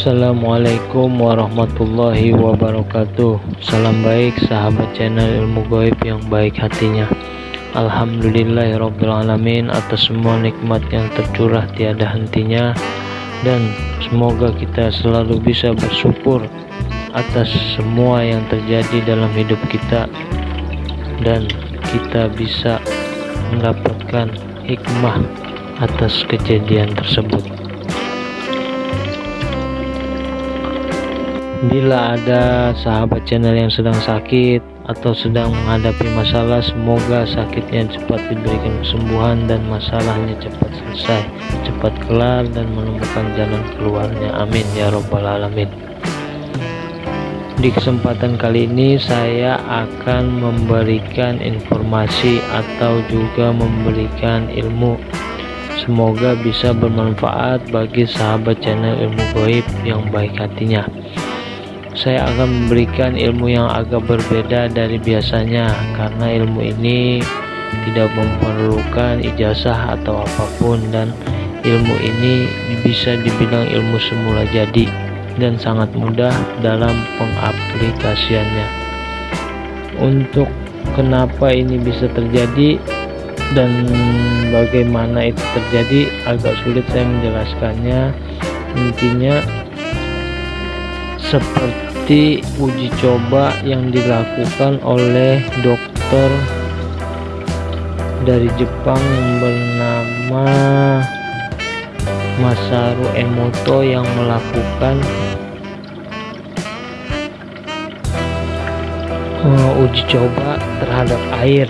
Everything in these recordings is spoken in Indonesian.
Assalamualaikum warahmatullahi wabarakatuh. Salam baik sahabat channel ilmu goib yang baik hatinya. Alhamdulillahirrabbilalamin atas semua nikmat yang tercurah tiada hentinya. Dan semoga kita selalu bisa bersyukur atas semua yang terjadi dalam hidup kita. Dan kita bisa mendapatkan hikmah atas kejadian tersebut Bila ada sahabat channel yang sedang sakit atau sedang menghadapi masalah, semoga sakitnya cepat diberikan kesembuhan dan masalahnya cepat selesai, cepat kelar dan menemukan jalan keluarnya. Amin ya robbal alamin. Di kesempatan kali ini saya akan memberikan informasi atau juga memberikan ilmu Semoga bisa bermanfaat bagi sahabat channel ilmu goib yang baik hatinya saya akan memberikan ilmu yang agak berbeda dari biasanya karena ilmu ini tidak memerlukan ijazah atau apa pun dan ilmu ini bisa dibilang ilmu semula jadi dan sangat mudah dalam pengaplikasiannya. Untuk kenapa ini bisa terjadi dan bagaimana itu terjadi agak sulit saya menjelaskannya. Intinya seperti uji coba yang dilakukan oleh dokter dari Jepang yang bernama Masaru Emoto yang melakukan uh, uji coba terhadap air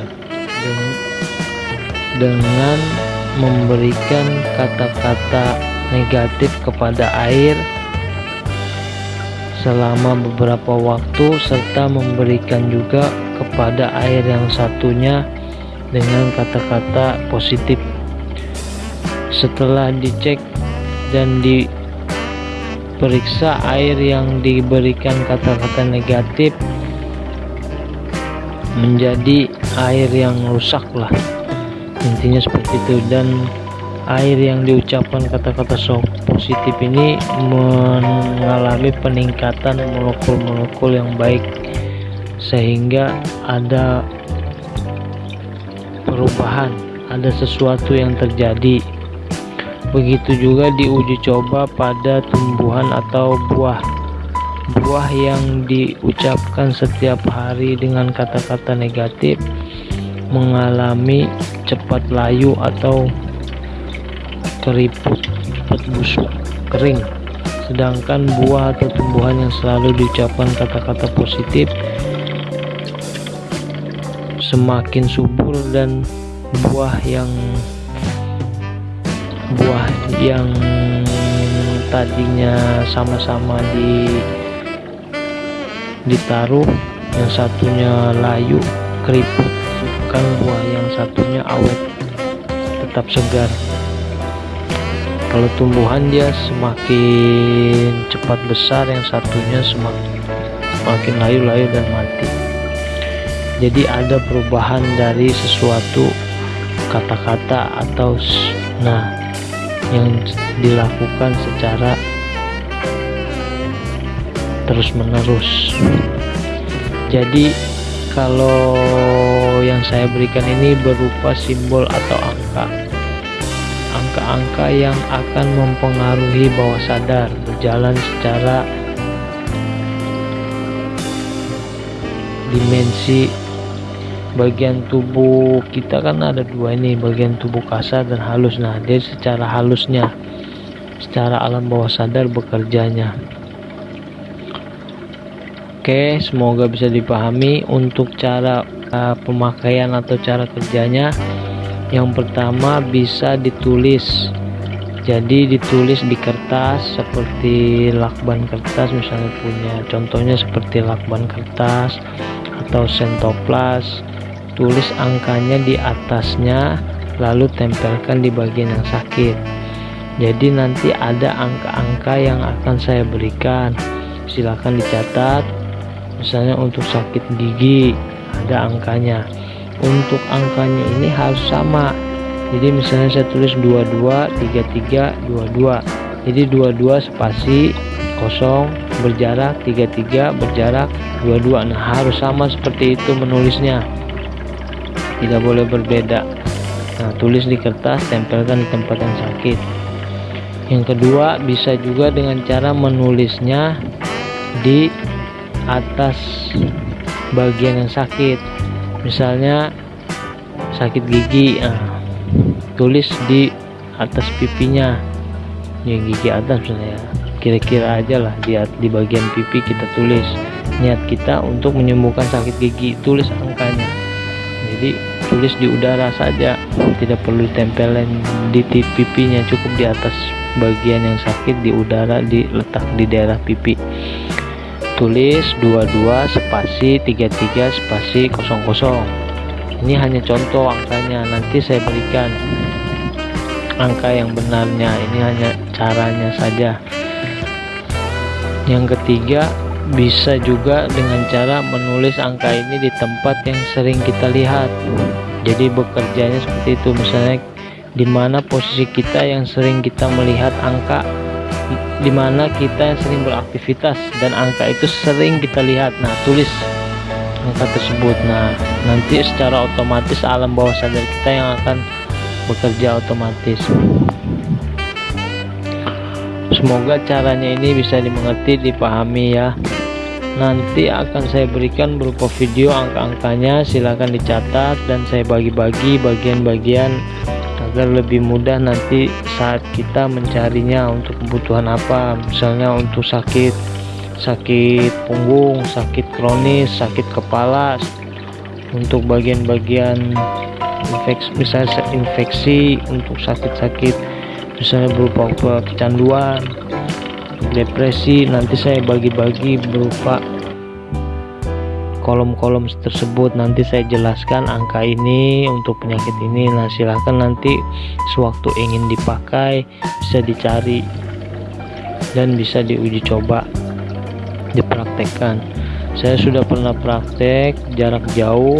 dengan memberikan kata-kata negatif kepada air selama beberapa waktu serta memberikan juga kepada air yang satunya dengan kata-kata positif. Setelah dicek dan diperiksa air yang diberikan kata-kata negatif menjadi air yang rusak lah intinya seperti itu dan air yang diucapkan kata-kata so positif ini mengalami peningkatan molekul-molekul yang baik sehingga ada perubahan ada sesuatu yang terjadi. Begitu juga diuji coba pada tumbuhan atau buah. Buah yang diucapkan setiap hari dengan kata-kata negatif mengalami cepat layu atau keriput cepat busuk kering. Sedangkan buah atau tumbuhan yang selalu diucapkan kata-kata positif semakin subur dan buah yang buah yang tadinya sama-sama di ditaruh yang satunya layu keriput bukan buah yang satunya awet tetap segar kalau tumbuhan dia semakin cepat besar yang satunya semakin semakin layu-layu dan mati. Jadi ada perubahan dari sesuatu kata-kata atau nah yang dilakukan secara terus menerus jadi kalau yang saya berikan ini berupa simbol atau angka angka-angka yang akan mempengaruhi bawah sadar berjalan secara dimensi bagian tubuh kita kan ada dua ini bagian tubuh kasar dan halus. Nah dia secara halusnya secara alam bawah sadar bekerjanya. Oke semoga bisa dipahami untuk cara uh, pemakaian atau cara kerjanya yang pertama bisa ditulis. Jadi ditulis di kertas seperti lakban kertas misalnya punya. Contohnya seperti lakban kertas atau sentoplas. Tulis angkanya di atasnya lalu tempelkan di bagian yang sakit. Jadi nanti ada angka-angka yang akan saya berikan. Silahkan dicatat. Misalnya untuk sakit gigi ada angkanya untuk angkanya ini harus sama. Jadi misalnya saya tulis 22 33 22 jadi 22 spasi kosong berjarak 33 berjarak 22 nah harus sama seperti itu menulisnya. Tidak boleh berbeda. Nah tulis di kertas tempelkan di tempat yang sakit. Yang kedua bisa juga dengan cara menulisnya di atas bagian yang sakit misalnya sakit gigi nah, tulis di atas pipinya. Yang gigi atas misalnya. Kira-kira aja lah di, di bagian pipi kita tulis. Niat kita untuk menyembuhkan sakit gigi tulis angkanya. Jadi tulis di udara saja. Tidak perlu ditempelin di pipinya. Cukup di atas bagian yang sakit di udara diletak di daerah pipi tulis 22 spasi 33 spasi 00 ini hanya contoh angkanya nanti saya berikan angka yang benarnya. Ini hanya caranya saja. Yang ketiga bisa juga dengan cara menulis angka ini di tempat yang sering kita lihat. Jadi bekerjanya seperti itu. Misalnya di mana posisi kita yang sering kita melihat angka di mana kita yang sering beraktivitas dan angka itu sering kita lihat. Nah tulis angka tersebut. Nah nanti secara otomatis alam bawah sadar kita yang akan bekerja otomatis. Semoga caranya ini bisa dimengerti dipahami ya. Nanti akan saya berikan berupa video angka-angkanya. Silahkan dicatat dan saya bagi-bagi bagian-bagian agar lebih mudah nanti saat kita mencarinya untuk kebutuhan apa. Misalnya untuk sakit sakit punggung sakit kronis sakit kepala untuk bagian-bagian infeksi misalnya infeksi untuk sakit-sakit misalnya berupa kecanduan depresi nanti saya bagi-bagi berupa kolom-kolom tersebut nanti saya jelaskan angka ini untuk penyakit ini. Nah silahkan nanti sewaktu ingin dipakai bisa dicari dan bisa diuji coba dipraktekkan. Saya sudah pernah praktek jarak jauh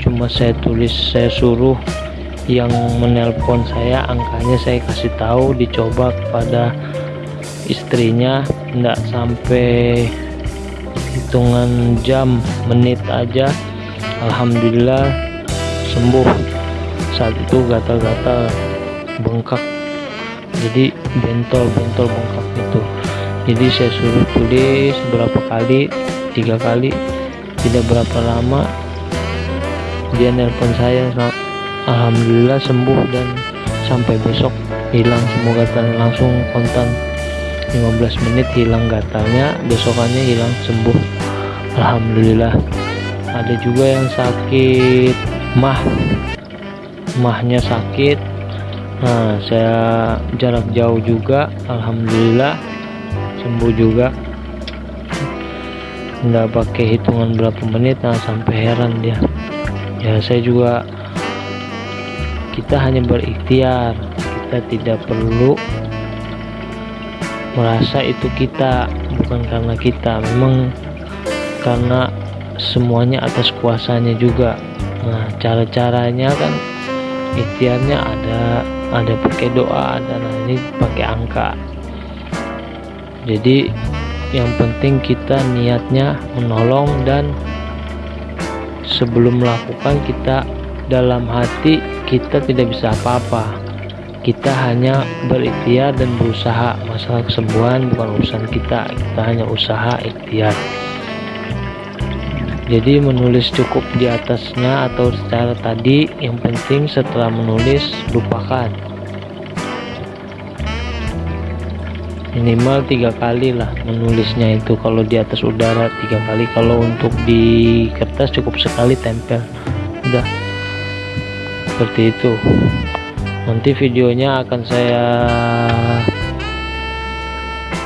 cuma saya tulis saya suruh yang menelpon saya angkanya saya kasih tahu dicoba kepada istrinya tidak sampai hitungan jam menit aja. Alhamdulillah sembuh. Saat itu gatal-gatal bengkak. Jadi bentol-bentol bengkak itu. Jadi saya suruh tulis berapa kali tiga kali. Tidak berapa lama dia nelpon saya Alhamdulillah sembuh dan sampai besok. Hilang semua gatal langsung kontan 15 menit hilang gatalnya besokannya hilang sembuh. Alhamdulillah. Ada juga yang sakit mah. Mahnya sakit. Nah saya jarak jauh juga. Alhamdulillah. Sembuh juga. Nggak pakai hitungan berapa menit nah sampai heran dia. Ya saya juga kita hanya berikhtiar. Kita tidak perlu merasa itu kita bukan karena kita memang karena semuanya atas kuasanya juga. Nah cara-caranya kan ikhtiarnya ada ada pakai doa ada nah ini pakai angka. Jadi yang penting kita niatnya menolong dan sebelum melakukan kita dalam hati kita tidak bisa apa-apa kita hanya berikhtiar dan berusaha. Masalah kesembuhan bukan urusan kita. Kita hanya usaha ikhtiar. Jadi menulis cukup di atasnya atau secara tadi. Yang penting setelah menulis lupakan. Minimal tiga kali lah menulisnya itu. Kalau di atas udara tiga kali. Kalau untuk di kertas cukup sekali tempel. Udah. Seperti itu nanti videonya akan saya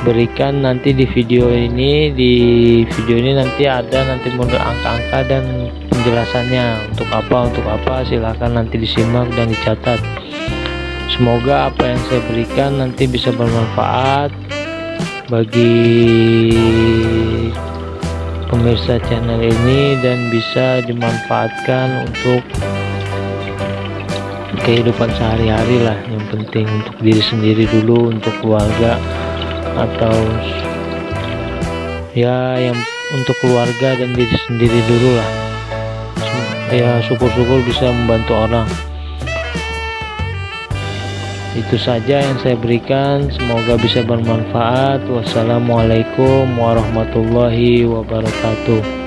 berikan nanti di video ini. Di video ini nanti ada nanti model angka-angka dan penjelasannya. Untuk apa untuk apa silahkan nanti disimak dan dicatat. Semoga apa yang saya berikan nanti bisa bermanfaat bagi pemirsa channel ini dan bisa dimanfaatkan untuk kehidupan sehari-hari lah yang penting untuk diri sendiri dulu untuk keluarga atau ya yang untuk keluarga dan diri sendiri dulu lah. Ya syukur-syukur bisa membantu orang. Itu saja yang saya berikan. Semoga bisa bermanfaat. Wassalamualaikum warahmatullahi wabarakatuh